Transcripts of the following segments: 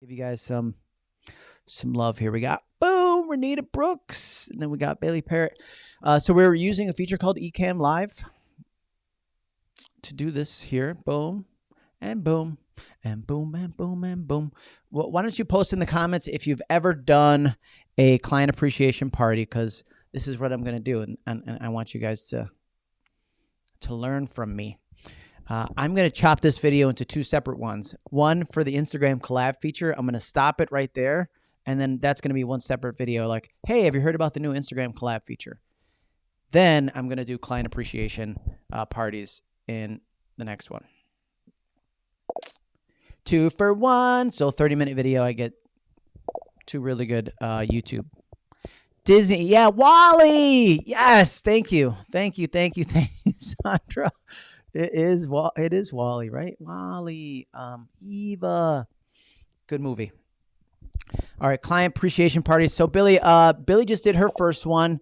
Give you guys some some love here. We got boom, Renita Brooks, and then we got Bailey Parrott. Uh, so we're using a feature called Ecamm Live to do this here. Boom, and boom, and boom, and boom, and boom. Well, why don't you post in the comments if you've ever done a client appreciation party? Because this is what I'm going to do, and, and, and I want you guys to to learn from me. Uh, I'm going to chop this video into two separate ones. One for the Instagram collab feature. I'm going to stop it right there. And then that's going to be one separate video like, hey, have you heard about the new Instagram collab feature? Then I'm going to do client appreciation uh, parties in the next one. Two for one. So 30 minute video. I get two really good uh, YouTube. Disney. Yeah, WALL-E. Yes. Thank you. Thank you. Thank you. Thank you, Sandra. It is it is WALL-E, right? WALL-E, um, Eva. Good movie. All right, client appreciation party. So Billy, uh, Billy just did her first one.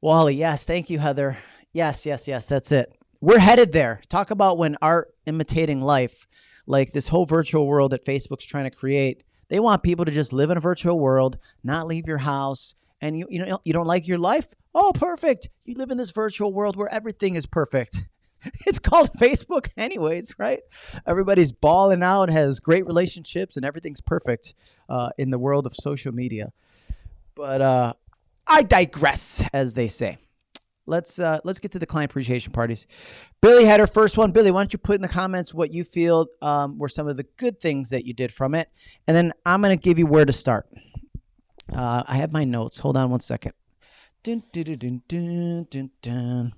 WALL-E, yes, thank you, Heather. Yes, yes, yes, that's it. We're headed there. Talk about when art imitating life, like this whole virtual world that Facebook's trying to create. They want people to just live in a virtual world, not leave your house, and you you know you don't like your life. Oh, perfect! You live in this virtual world where everything is perfect. it's called Facebook, anyways, right? Everybody's balling out, has great relationships, and everything's perfect uh, in the world of social media. But uh, I digress, as they say. Let's uh, let's get to the client appreciation parties. Billy had her first one. Billy, why don't you put in the comments what you feel um, were some of the good things that you did from it, and then I'm gonna give you where to start. Uh, I have my notes. Hold on one second. Dun, dun, dun,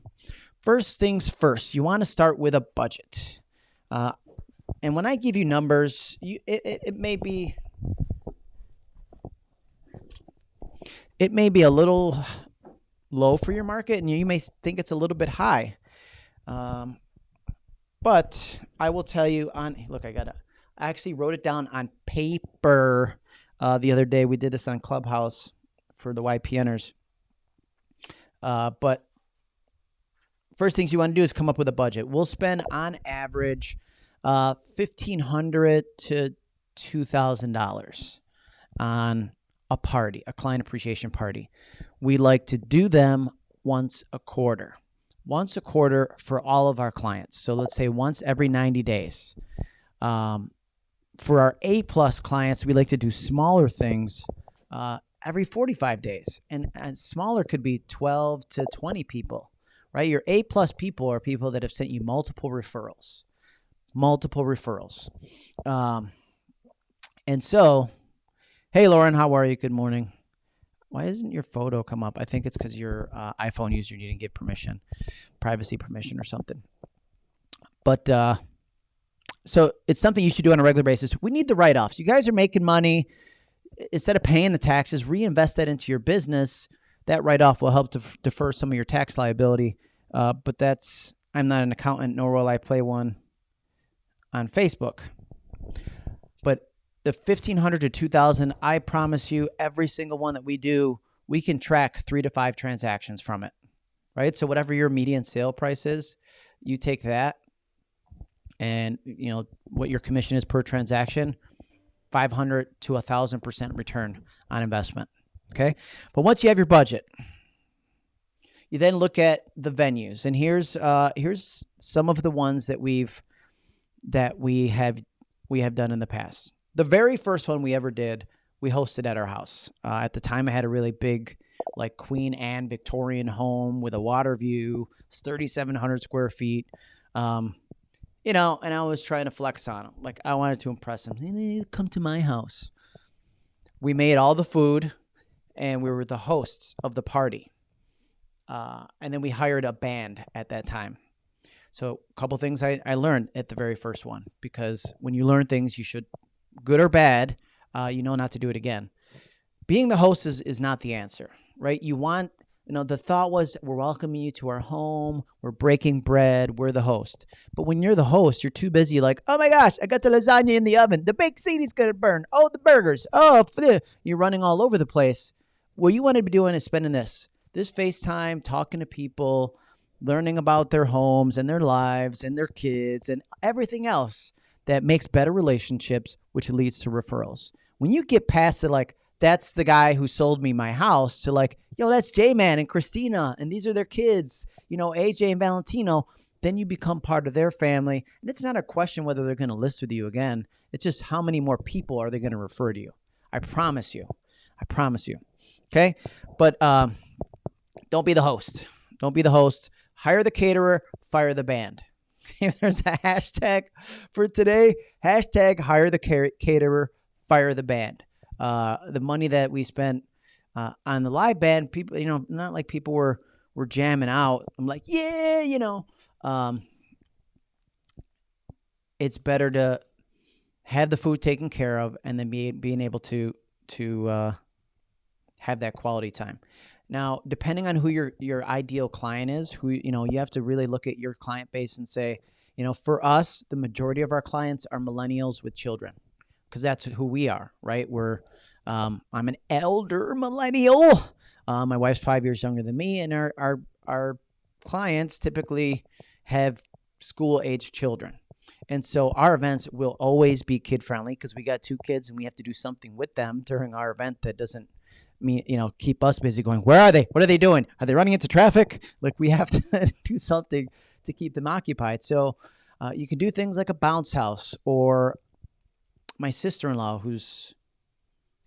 First things first, you want to start with a budget. Uh, and when I give you numbers, you, it, it, it may be it may be a little low for your market, and you may think it's a little bit high. Um, but I will tell you on look, I got I actually wrote it down on paper uh, the other day. We did this on Clubhouse for the YPNers. Uh, but first things you want to do is come up with a budget. We'll spend on average uh, fifteen hundred to two thousand dollars on a party, a client appreciation party. We like to do them once a quarter. Once a quarter for all of our clients. So let's say once every 90 days. Um, for our A plus clients, we like to do smaller things uh, every 45 days. And, and smaller could be 12 to 20 people right? Your A plus people are people that have sent you multiple referrals, multiple referrals. Um, and so, hey, Lauren, how are you? Good morning. Why doesn't your photo come up? I think it's because your uh, iPhone user didn't give permission, privacy permission or something. But uh, so it's something you should do on a regular basis. We need the write offs. You guys are making money. Instead of paying the taxes, reinvest that into your business that write-off will help to defer some of your tax liability. Uh, but that's I'm not an accountant, nor will I play one on Facebook. But the 1500 to 2000, I promise you, every single one that we do, we can track three to five transactions from it, right? So whatever your median sale price is, you take that, and you know what your commission is per transaction, 500 to a thousand percent return on investment. Okay. But once you have your budget, you then look at the venues. And here's uh, here's some of the ones that we've that we have we have done in the past. The very first one we ever did, we hosted at our house. Uh, at the time, I had a really big, like Queen Anne Victorian home with a water view. It's 3,700 square feet. Um, you know, and I was trying to flex on them. Like I wanted to impress them. Come to my house. We made all the food and we were the hosts of the party. Uh, and then we hired a band at that time. So a couple things I, I learned at the very first one because when you learn things, you should, good or bad, uh, you know not to do it again. Being the host is, is not the answer, right? You want, you know, the thought was we're welcoming you to our home, we're breaking bread, we're the host. But when you're the host, you're too busy like, oh my gosh, I got the lasagna in the oven, the baked is gonna burn, oh the burgers, oh you're running all over the place what you want to be doing is spending this this FaceTime, talking to people, learning about their homes and their lives and their kids and everything else that makes better relationships, which leads to referrals. When you get past it, like, that's the guy who sold me my house to like, yo, that's J Man and Christina, and these are their kids, you know, AJ and Valentino. Then you become part of their family. And it's not a question whether they're going to list with you again. It's just how many more people are they going to refer to you. I promise you. I promise you. Okay. But um, don't be the host. Don't be the host. Hire the caterer, fire the band. If there's a hashtag for today, hashtag hire the caterer, fire the band. Uh, the money that we spent uh, on the live band, people, you know, not like people were were jamming out. I'm like, yeah, you know, um, it's better to have the food taken care of and then be being able to to uh, have that quality time. Now, depending on who your your ideal client is, who you know, you have to really look at your client base and say, you know, for us, the majority of our clients are millennials with children, because that's who we are, right? We're um, I'm an elder millennial. Uh, my wife's five years younger than me, and our our our clients typically have school age children. And so our events will always be kid friendly because we got two kids and we have to do something with them during our event that doesn't mean, you know, keep us busy going, where are they? What are they doing? Are they running into traffic? Like we have to do something to keep them occupied. So uh, you can do things like a bounce house or my sister in law, who's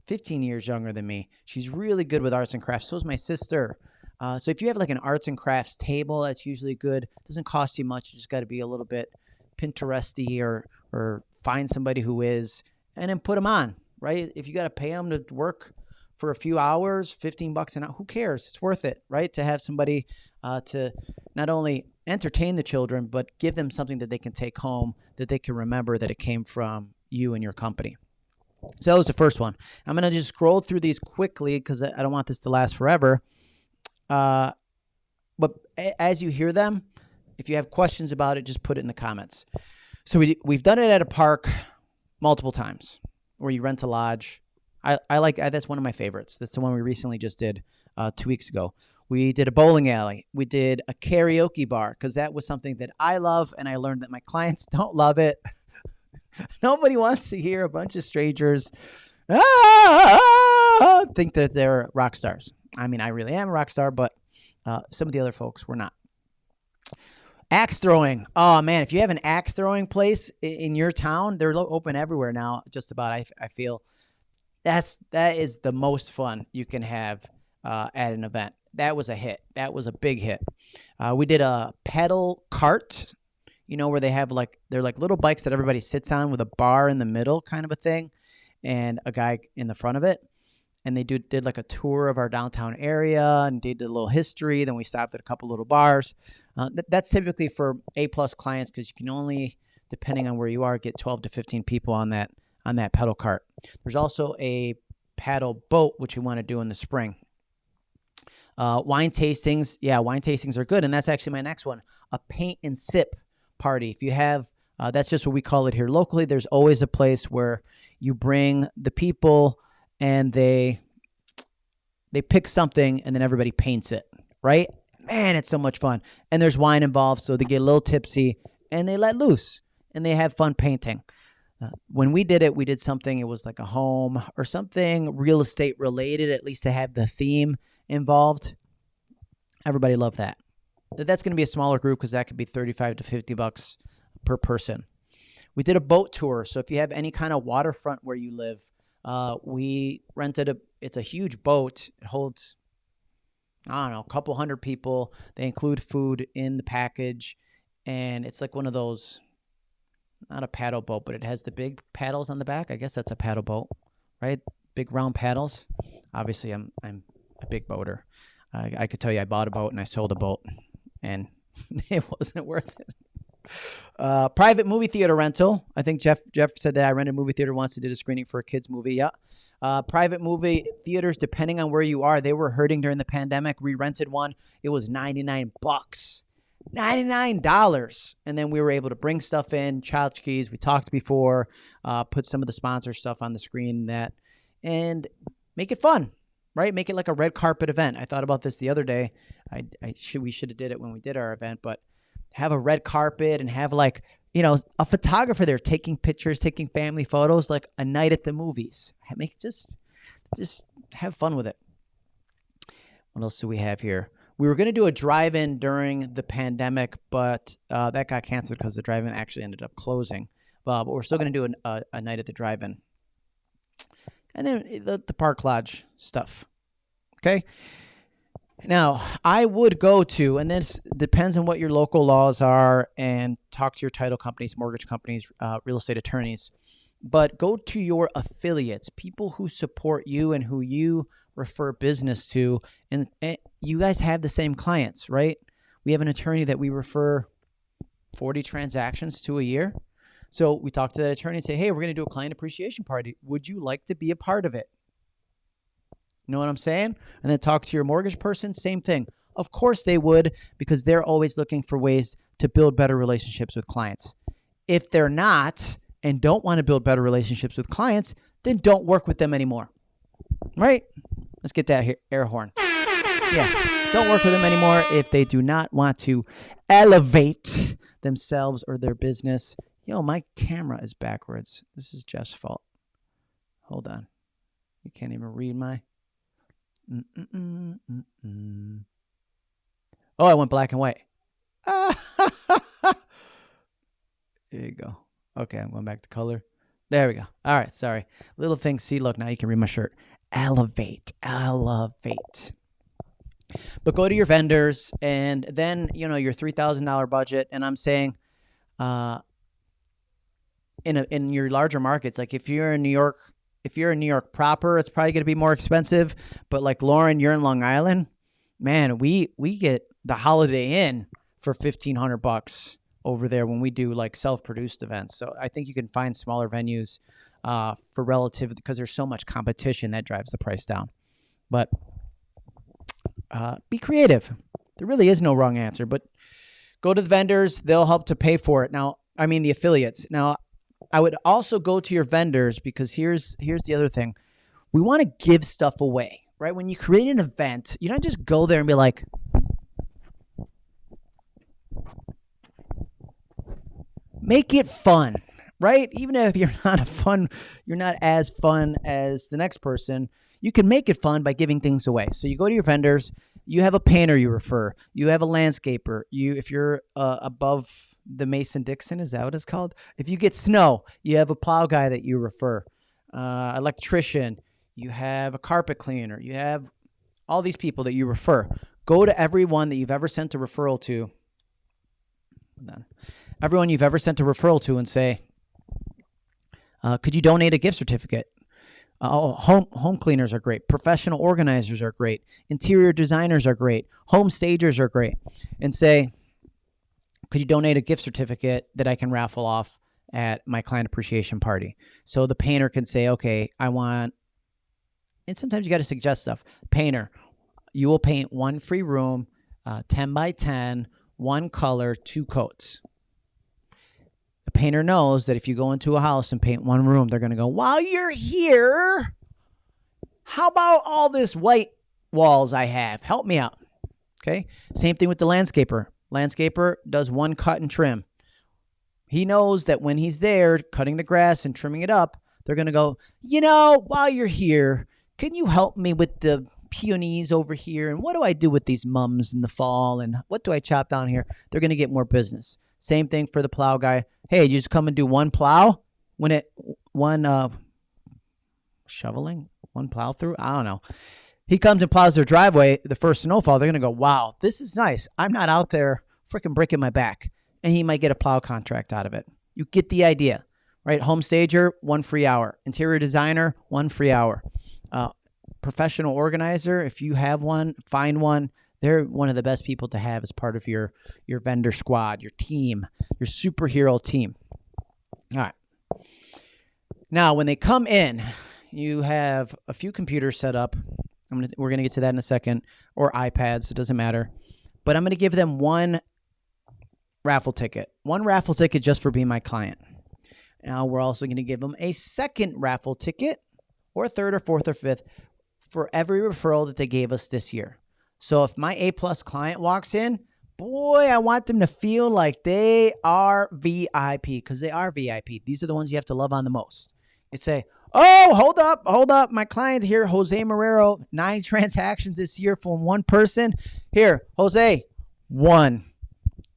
15 years younger than me. She's really good with arts and crafts. So is my sister. Uh, so if you have like an arts and crafts table, that's usually good. It doesn't cost you much. You just got to be a little bit Pinteresty or or find somebody who is, and then put them on. Right? If you got to pay them to work for a few hours, 15 bucks an hour, who cares? It's worth it, right? To have somebody uh, to not only entertain the children, but give them something that they can take home that they can remember that it came from you and your company. So that was the first one. I'm going to just scroll through these quickly because I don't want this to last forever. Uh, but as you hear them, if you have questions about it, just put it in the comments. So we, we've done it at a park multiple times where you rent a lodge. I, I like that's one of my favorites. That's the one we recently just did uh, two weeks ago. We did a bowling alley. We did a karaoke bar because that was something that I love, and I learned that my clients don't love it. Nobody wants to hear a bunch of strangers ah, think that they're rock stars. I mean, I really am a rock star, but uh, some of the other folks were not. Axe throwing. Oh man, if you have an axe throwing place in your town, they're open everywhere now. Just about, I, I feel that's that is the most fun you can have uh, at an event. That was a hit. That was a big hit. Uh, we did a pedal cart. You know where they have like they're like little bikes that everybody sits on with a bar in the middle, kind of a thing, and a guy in the front of it and they do, did like a tour of our downtown area and did a little history. Then we stopped at a couple little bars. Uh, th- that's typically for A plus clients because you can only, depending on where you are, get 12 to 15 people on that on that pedal cart. There's also a paddle boat which we want to do in the spring. Uh, wine tastings, yeah, wine tastings are good, and that's actually my next one: a paint and sip party. If you have uh, that's just what we call it here locally. There's always a place where you bring the people and they they pick something and then everybody paints it, right? Man, it's so much fun. And there's wine involved, so they get a little tipsy and they let loose and they have fun painting. Uh, when we did it, we did something, it was like a home or something real estate related, at least to have the theme involved. Everybody loved that. That's going to be a smaller group because that could be 35 to 50 bucks per person. We did a boat tour. So if you have any kind of waterfront where you live, uh, we rented a. It's a huge boat. It holds, I don't know, a couple hundred people. They include food in the package, and it's like one of those, not a paddle boat, but it has the big paddles on the back. I guess that's a paddle boat, right? Big round paddles. Obviously, I'm I'm a big boater. I, I could tell you, I bought a boat and I sold a boat, and it wasn't worth it. Uh, private movie theater rental. I think Jeff Jeff said that I rented a movie theater once and did a screening for a kids movie. Yeah. Uh, private movie theaters, depending on where you are, they were hurting during the pandemic. We rented one. It was 99 bucks. $99. And then we were able to bring stuff in, child keys. We talked before, uh, put some of the sponsor stuff on the screen that, and make it fun, right? Make it like a red carpet event. I thought about this the other day. I, I should, we should have did it when we did our event, but have a red carpet and have like you know, a photographer there taking pictures, taking family photos, like a night at the movies. Make just just have fun with it. What else do we have here? We were going to do a drive-in during the pandemic, but uh, that got canceled because the drive-in actually ended up closing. Uh, but we're still going to do an, a, a night at the drive-in, and then the, the park lodge stuff. Okay. Now, I would go to, and this depends on what your local laws are, and talk to your title companies, mortgage companies, uh, real estate attorneys. But go to your affiliates, people who support you and who you refer business to. And, and you guys have the same clients, right? We have an attorney that we refer 40 transactions to a year. So we talk to that attorney and say, hey, we're going to do a client appreciation party. Would you like to be a part of it? You know what I'm saying? And then talk to your mortgage person, same thing. Of course they would because they're always looking for ways to build better relationships with clients. If they're not and don't want to build better relationships with clients, then don't work with them anymore. Right? Let's get that here. air horn. Yeah. Don't work with them anymore if they do not want to elevate themselves or their business. Yo, my camera is backwards. This is Jeff's fault. Hold on. You can't even read my. Mm -mm -mm oh, I went black and white. there you go. Okay, I'm going back to color. There we go. All right, sorry. Little thing. See, look, now you can read my shirt. Elevate, elevate. But go to your vendors and then, you know, your $3,000 budget. And I'm saying, uh, in, a, in your larger markets, like if you're in New York, if you're in New York proper, it's probably going to be more expensive. But like Lauren, you're in Long Island, man, we we get the Holiday Inn for fifteen hundred bucks over there when we do like self-produced events. So I think you can find smaller venues uh, for relative because there's so much competition that drives the price down. But uh, be creative. There really is no wrong answer, but go to the vendors; they'll help to pay for it. Now, I mean the affiliates. Now, I would also go to your vendors because here's here's the other thing. We want to give stuff away, right? When you create an event, you don't just go there and be like, make it fun, right? Even if you're not a fun, you're not as fun as the next person, you can make it fun by giving things away. So you go to your vendors, you have a painter you refer, you have a landscaper, you if you're uh, above the Mason Dixon, is that what it's called? If you get snow, you have a plow guy that you refer, uh, electrician, you have a carpet cleaner, you have all these people that you refer. Go to everyone that you've ever sent a referral to. Everyone you've ever sent a referral to and say, uh, could you donate a gift certificate? Uh, oh, home home cleaners are great. Professional organizers are great. Interior designers are great. Home stagers are great. And say, could you donate a gift certificate that I can raffle off at my client appreciation party? So the painter can say, okay, I want, and sometimes you got to suggest stuff. Painter, you will paint one free room, uh, 10 by 10, one color, two coats. The painter knows that if you go into a house and paint one room, they're going to go, while you're here, how about all this white walls I have? Help me out. Okay. Same thing with the landscaper. Landscaper does one cut and trim. He knows that when he's there cutting the grass and trimming it up, they're going to go, you know, while you're here, can you help me with the peonies over here? And what do I do with these mums in the fall? And what do I chop down here? They're going to get more business. Same thing for the plow guy. Hey, you just come and do one plow when it, one uh, shoveling, one plow through? I don't know he comes and plows their driveway the first snowfall, they're to go, wow, this is nice. I'm not out there freaking breaking my back. And he might get a plow contract out of it. You get the idea, right? Home stager, one free hour. Interior designer, one free hour. Uh, professional organizer, if you have one, find one. They're one of the best people to have as part of your, your vendor squad, your team, your superhero team. All right. Now, when they come in, you have a few computers set up gonna we're gonna get to that in a second, or iPads. It doesn't matter, but I'm gonna give them one raffle ticket, one raffle ticket just for being my client. Now we're also gonna give them a second raffle ticket, or a third, or fourth, or fifth, for every referral that they gave us this year. So if my A plus client walks in, boy, I want them to feel like they are VIP because they are VIP. These are the ones you have to love on the most. You say, Oh, hold up, hold up. My client here, Jose Marrero, nine transactions this year from one person. Here, Jose, one,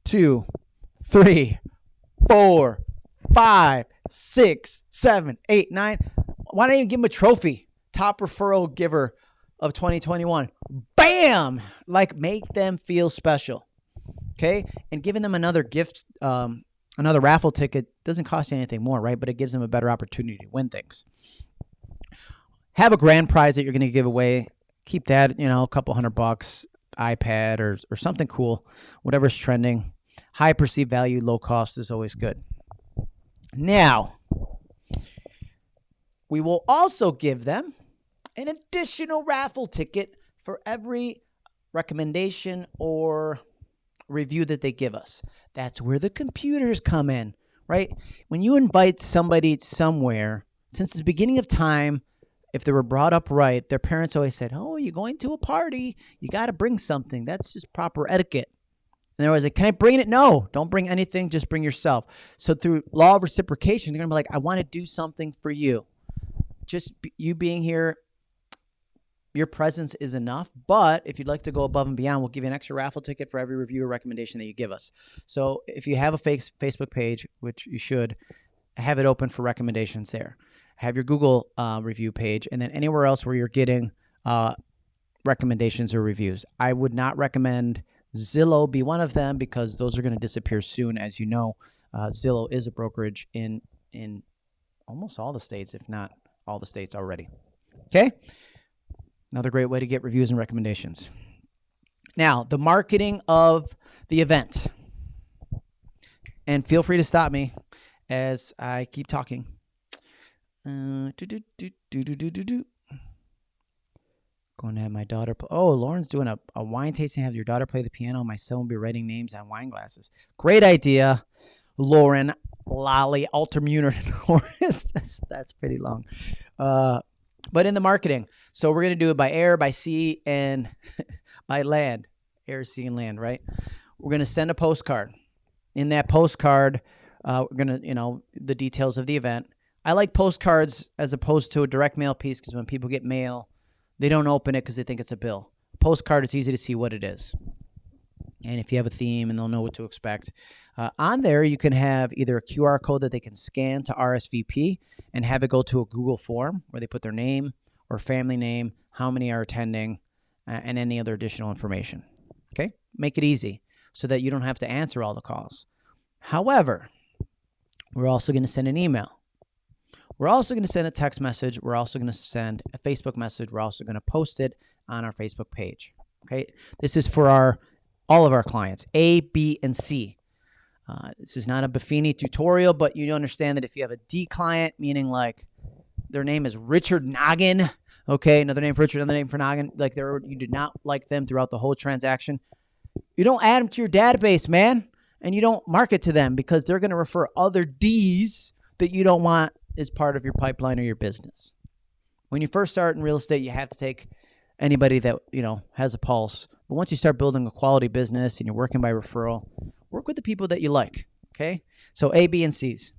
two, three, four, five, six, seven, eight, nine. Why don't you give him a trophy? Top referral giver of 2021. Bam! Like make them feel special. Okay. And giving them another gift, um, another raffle ticket doesn't cost you anything more, right? But it gives them a better opportunity to win things. Have a grand prize that you're going to give away. Keep that, you know, a couple hundred bucks, iPad or, or something cool, whatever's trending. High perceived value, low cost is always good. Now, we will also give them an additional raffle ticket for every recommendation or review that they give us. That's where the computers come in, right? When you invite somebody somewhere, since the beginning of time, if they were brought up right, their parents always said, Oh, you're going to a party. You got to bring something. That's just proper etiquette. And they're always like, Can I bring it? No, don't bring anything. Just bring yourself. So, through law of reciprocation, they're going to be like, I want to do something for you. Just you being here your presence is enough. But if you'd like to go above and beyond, we'll give you an extra raffle ticket for every review or recommendation that you give us. So if you have a face Facebook page, which you should, have it open for recommendations there. Have your Google uh, review page, and then anywhere else where you're getting uh, recommendations or reviews. I would not recommend Zillow be one of them because those are going to disappear soon. As you know, uh, Zillow is a brokerage in in almost all the states, if not all the states already. Okay. Another great way to get reviews and recommendations. Now, the marketing of the event. And feel free to stop me as I keep talking. Uh, do, do, do, Going to have my daughter. Play. Oh, Lauren's doing a, a wine tasting. Have your daughter play the piano. My son will be writing names on wine glasses. Great idea, Lauren. Lolly Norris. that's, that's pretty long. Uh, but in the marketing. So we're going to do it by air, by sea, and by land. Air, sea, and land, right? We're going to send a postcard. In that postcard, uh, we're going to, you know, the details of the event. I like postcards as opposed to a direct mail piece because when people get mail, they don't open it because they think it's a bill. Postcard, it's easy to see what it is. And if you have a theme and they'll know what to expect. Uh, on there, you can have either a QR code that they can scan to RSVP and have it go to a Google form where they put their name or family name, how many are attending, uh, and any other additional information. Okay? Make it easy so that you don't have to answer all the calls. However, we're also going to send an email. We're also going to send a text message. We're also going to send a Facebook message. We're also going to post it on our Facebook page. Okay? This is for our all of our clients, A, B, and C. Uh, this is not a Buffini tutorial, but you understand that if you have a D client, meaning like their name is Richard Noggin, okay, another name for Richard, another name for Noggin, like you do not like them throughout the whole transaction, you don't add them to your database, man, and you don't market to them because they're going to refer other D's that you don't want as part of your pipeline or your business. When you first start in real estate, you have to take anybody that you know has a pulse. But once you start building a quality business and you're working by referral, work with the people that you like. Okay, so A, B, and C's.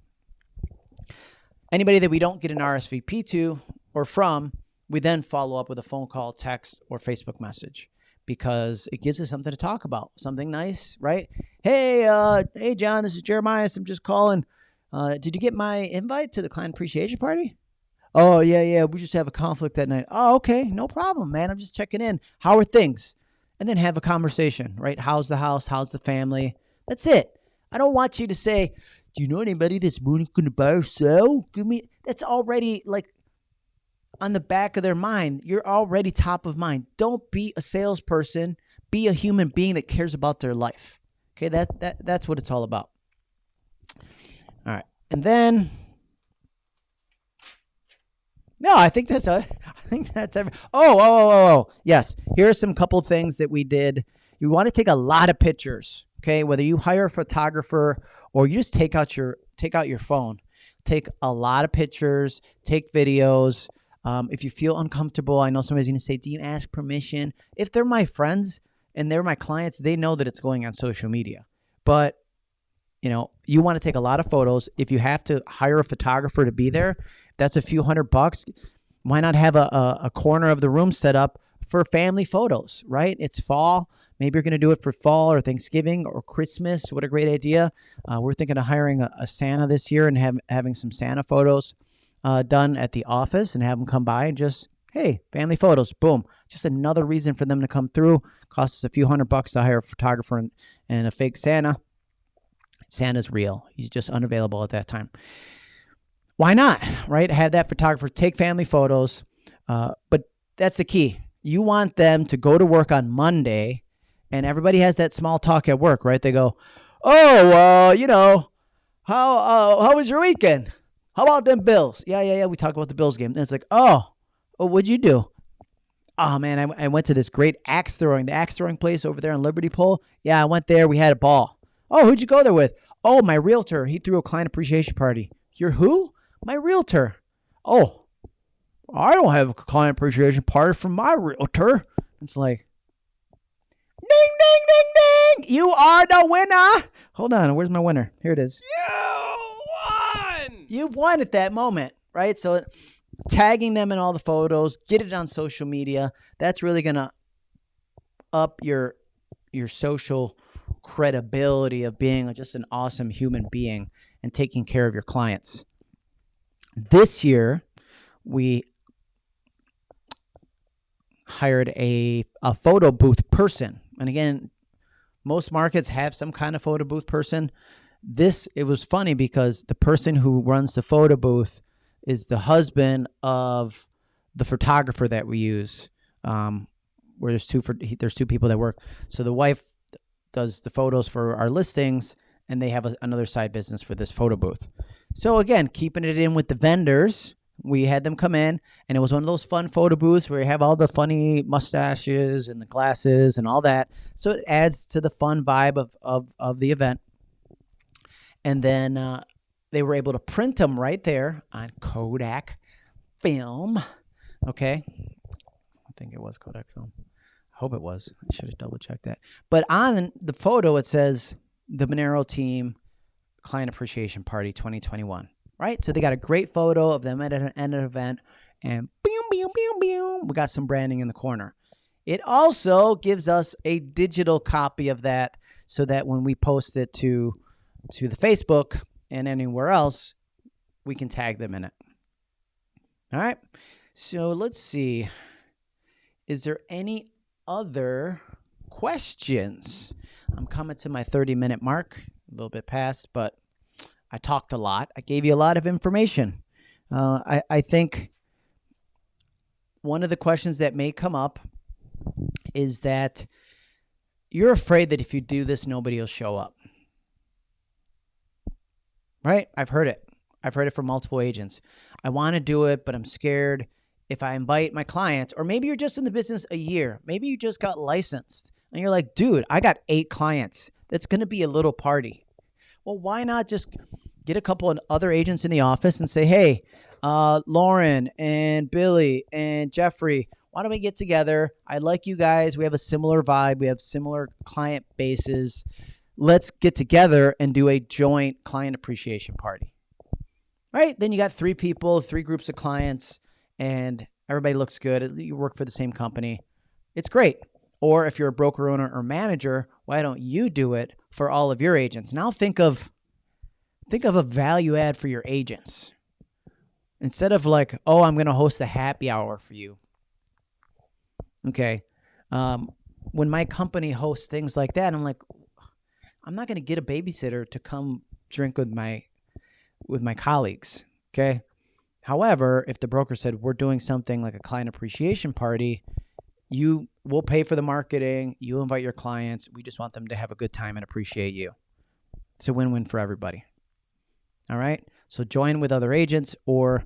Anybody that we don't get an RSVP to or from, we then follow up with a phone call, text, or Facebook message because it gives us something to talk about, something nice, right? Hey, uh, hey, John, this is Jeremiah. I'm just calling. Uh, did you get my invite to the client appreciation party? Oh, yeah, yeah. We just have a conflict that night. Oh, okay. No problem, man. I'm just checking in. How are things? And then have a conversation, right? How's the house? How's the family? That's it. I don't want you to say, Do you know anybody that's going to buy or sell? Give me. That's already like on the back of their mind. You're already top of mind. Don't be a salesperson. Be a human being that cares about their life. Okay, that, that that's what it's all about. All right. And then no, I think that's a, I think that's every. Oh, oh, oh, oh, oh, yes. Here are some couple things that we did. You want to take a lot of pictures, okay? Whether you hire a photographer or you just take out your take out your phone, take a lot of pictures, take videos. Um, if you feel uncomfortable, I know somebody's going to say, "Do you ask permission?" If they're my friends, and they're my clients, they know that it's going on social media. But you know, you want to take a lot of photos. If you have to hire a photographer to be there, that's a few hundred bucks. Why not have a, a, a corner of the room set up for family photos, right? It's fall. Maybe you're going to do it for fall or Thanksgiving or Christmas. What a great idea. Uh, we're thinking of hiring a, a, Santa this year and have, having some Santa photos uh, done at the office and have them come by and just, hey, family photos, boom. Just another reason for them to come through. Costs us a few hundred bucks to hire a photographer and, and a fake Santa. Santa's real. He's just unavailable at that time. Why not, right? Have that photographer take family photos. Uh, but that's the key. You want them to go to work on Monday, and everybody has that small talk at work, right? They go, "Oh, uh, you know, how uh, how was your weekend? How about them Bills? Yeah, yeah, yeah. We talk about the Bills game. And it's like, oh, oh what'd you do? Oh man, I, I went to this great axe throwing, the axe throwing place over there on Liberty Pole. Yeah, I went there. We had a ball. Oh, who'd you go there with? Oh, my realtor. He threw a client appreciation party. You're who? My realtor. Oh, I don't have a client appreciation party from my realtor. It's like, ding, ding, ding, ding. You are the winner. Hold on. Where's my winner? Here it is. You won. You've won at that moment, right? So tagging them in all the photos, get it on social media. That's really going to up your your social credibility of being just an awesome human being and taking care of your clients. This year, we hired a, a photo booth person. And again, most markets have some kind of photo booth person. This, it was funny because the person who runs the photo booth is the husband of the photographer that we use. Um, where there's two for there's two people that work. So the wife does the photos for our listings, and they have a, another side business for this photo booth. So again, keeping it in with the vendors, we had them come in, and it was one of those fun photo booths where you have all the funny mustaches and the glasses and all that. So it adds to the fun vibe of of, of the event. And then uh, they were able to print them right there on Kodak film. Okay, I think it was Kodak film I hope it was. I should have double checked that. But on the photo, it says the Monero team client appreciation party 2021. Right? So they got a great photo of them at an, at an event, and boom, boom, boom, boom. We got some branding in the corner. It also gives us a digital copy of that so that when we post it to to the Facebook and anywhere else, we can tag them in it. All right. So let's see. Is there any other questions. I'm coming to my 30 minute mark, little bit past, but I talked a lot. I gave you a lot of information. Uh, I, I think one of the questions that may come up is that you're afraid that if you do this, nobody will show up. Right? I've heard it. I've heard it from multiple agents. I want to do it, but I'm scared if I invite my clients, or maybe you're just in the business a year, maybe you just got licensed and you're like, dude, I got eight clients. That's going to be a little party. Well, why not just get a couple of other agents in the office and say, hey, uh, Lauren and Billy and Jeffrey, why don't we get together? I like you guys. We have a similar vibe, we have similar client bases. Let's get together and do a joint client appreciation party. Right? Then you got three people, three groups of clients and everybody looks good. You work for the same company. It's great. Or if you're a broker owner or manager, why don't you do it for all of your agents? Now think of think of a value add for your agents. Instead of like, oh, I'm going to host a happy hour for you. Okay. Um, when my company hosts things like that, I'm like, I'm not going to get a babysitter to come drink with my with my colleagues. Okay. However, if the broker said we're doing something like a client appreciation party, you will pay for the marketing, you invite your clients, we just want them to have a good time and appreciate you. It's a win-win for everybody. All right? So join with other agents or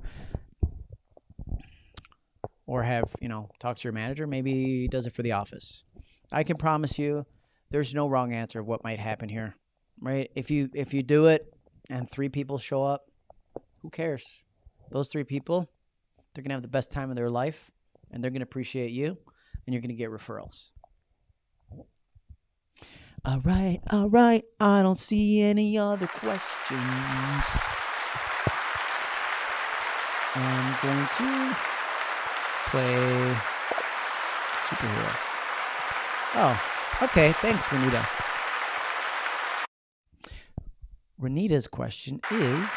or have, you know, talk to your manager, maybe he does it for the office. I can promise you there's no wrong answer of what might happen here. Right? If you if you do it and three people show up, who cares? those three people, they're to have the best time of their life and they're to appreciate you and you're going to get referrals. All right, all right. I don't see any other questions. I'm going to play superhero. Oh, okay. Thanks, Renita. Renita's question is.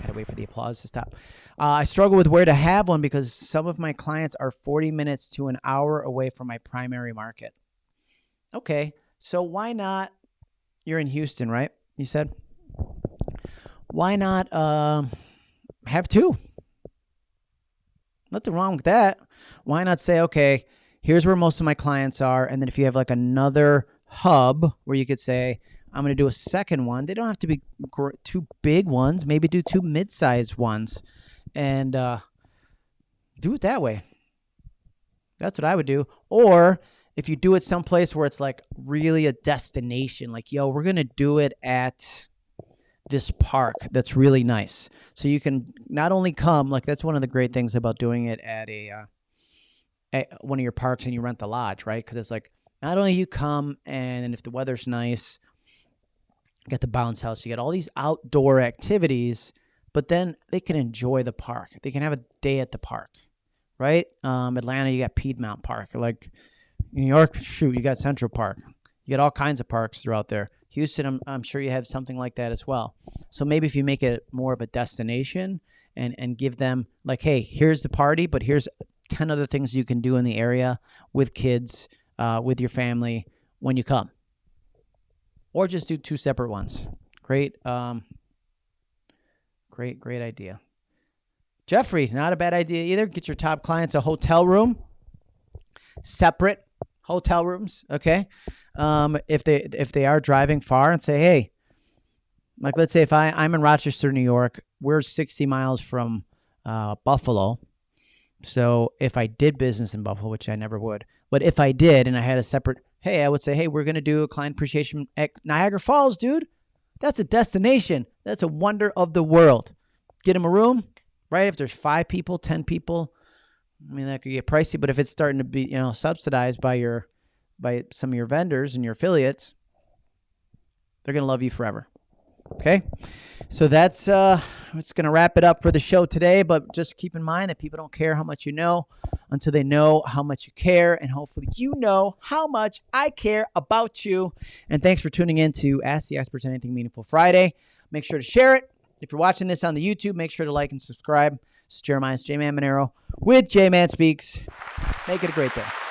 Gotta wait for the applause to stop. Uh, I struggle with where to have one because some of my clients are 40 minutes to an hour away from my primary market. Okay, so why not? You're in Houston, right? You said. Why not um, have two? Nothing wrong with that. Why not say, okay, here's where most of my clients are, and then if you have like another hub where you could say, I'm going to do a second one. They don't have to be two big ones. Maybe do two mid-sized ones, and uh, do it that way. That's what I would do. Or if you do it someplace where it's like really a destination, like yo, we're gonna do it at this park that's really nice. So you can not only come, like that's one of the great things about doing it at a uh, at one of your parks and you rent the lodge, right? Because it's like not only you come and if the weather's nice, you get the bounce house, you get all these outdoor activities, but then they can enjoy the park. They can have a day at the park, right? Um, Atlanta, you got Piedmont Park. Like New York, shoot, you got Central Park. You got all kinds of parks throughout there. Houston, I'm, I'm sure you have something like that as well. So maybe if you make it more of a destination and, and give them, like, hey, here's the party, but here's 10 other things you can do in the area with kids, uh, with your family when you come or just do two separate ones. Great, um, great, great idea. Jeffrey, not a bad idea either. Get your top clients a hotel room, separate hotel rooms. Okay, um, if they if they are driving far, and say, hey, like let's say if I I'm in Rochester, New York, we're 60 miles from uh, Buffalo. So if I did business in Buffalo, which I never would, but if I did and I had a separate hey, I would say, hey, we're going to do a client appreciation at Niagara Falls, dude. That's a destination. That's a wonder of the world. Get them a room, right? If there's five people, 10 people, I mean, that could get pricey, but if it's starting to be, you know, subsidized by your, by some of your vendors and your affiliates, they're going to love you forever. Okay. So that's uh it's gonna wrap it up for the show today. But just keep in mind that people don't care how much you know until they know how much you care. And hopefully you know how much I care about you. And thanks for tuning in to Ask the Experts Anything Meaningful Friday. Make sure to share it. If you're watching this on the YouTube, make sure to like and subscribe. Is Jeremiah's J Man Monero with J Man Speaks. Make it a great day.